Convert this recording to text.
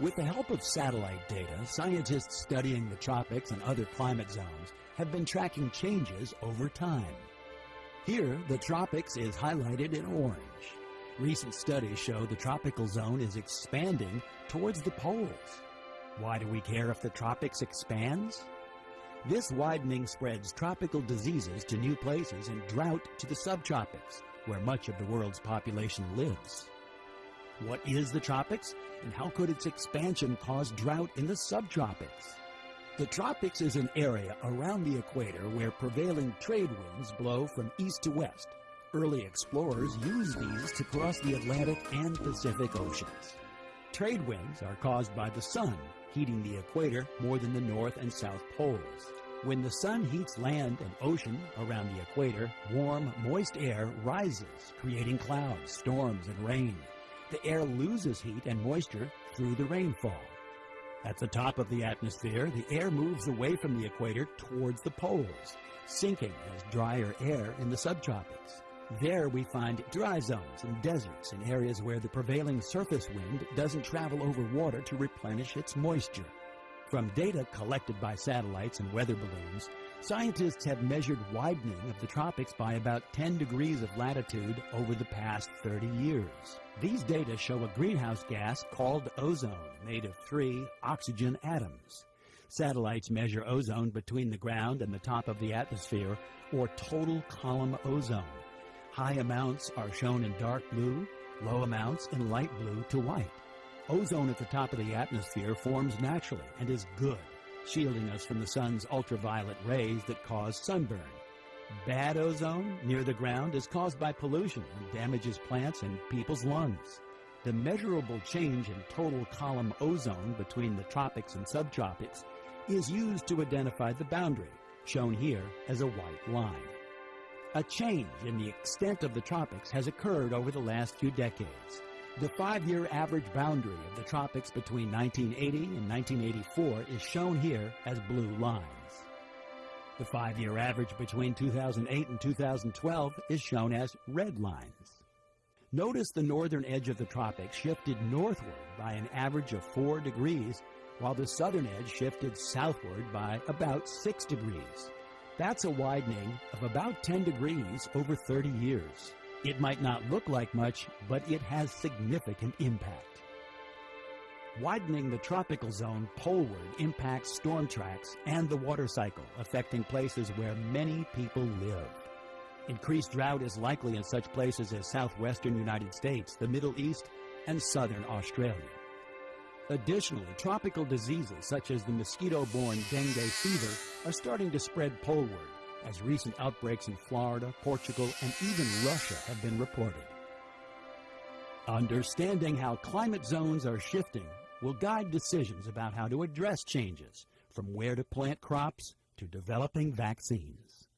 With the help of satellite data, scientists studying the tropics and other climate zones have been tracking changes over time. Here, the tropics is highlighted in orange. Recent studies show the tropical zone is expanding towards the poles. Why do we care if the tropics expands? This widening spreads tropical diseases to new places and drought to the subtropics, where much of the world's population lives. What is the tropics, and how could its expansion cause drought in the subtropics? The tropics is an area around the equator where prevailing trade winds blow from east to west. Early explorers used these to cross the Atlantic and Pacific Oceans. Trade winds are caused by the sun, heating the equator more than the north and south poles. When the sun heats land and ocean around the equator, warm, moist air rises, creating clouds, storms, and rain. The air loses heat and moisture through the rainfall. At the top of the atmosphere, the air moves away from the equator towards the poles, sinking as drier air in the subtropics. There we find dry zones and deserts in areas where the prevailing surface wind doesn't travel over water to replenish its moisture. From data collected by satellites and weather balloons, scientists have measured widening of the tropics by about 10 degrees of latitude over the past 30 years. These data show a greenhouse gas called ozone, made of three oxygen atoms. Satellites measure ozone between the ground and the top of the atmosphere, or total column ozone. High amounts are shown in dark blue, low amounts in light blue to white. Ozone at the top of the atmosphere forms naturally and is good, shielding us from the sun's ultraviolet rays that cause sunburn. Bad ozone near the ground is caused by pollution and damages plants and people's lungs. The measurable change in total column ozone between the tropics and subtropics is used to identify the boundary, shown here as a white line. A change in the extent of the tropics has occurred over the last few decades. The five-year average boundary of the tropics between 1980 and 1984 is shown here as blue lines. The five-year average between 2008 and 2012 is shown as red lines. Notice the northern edge of the tropics shifted northward by an average of 4 degrees, while the southern edge shifted southward by about 6 degrees. That's a widening of about 10 degrees over 30 years. It might not look like much, but it has significant impact. Widening the tropical zone poleward impacts storm tracks and the water cycle, affecting places where many people live. Increased drought is likely in such places as southwestern United States, the Middle East, and southern Australia. Additionally, tropical diseases such as the mosquito-borne dengue fever are starting to spread poleward, as recent outbreaks in Florida, Portugal, and even Russia have been reported. Understanding how climate zones are shifting will guide decisions about how to address changes, from where to plant crops to developing vaccines.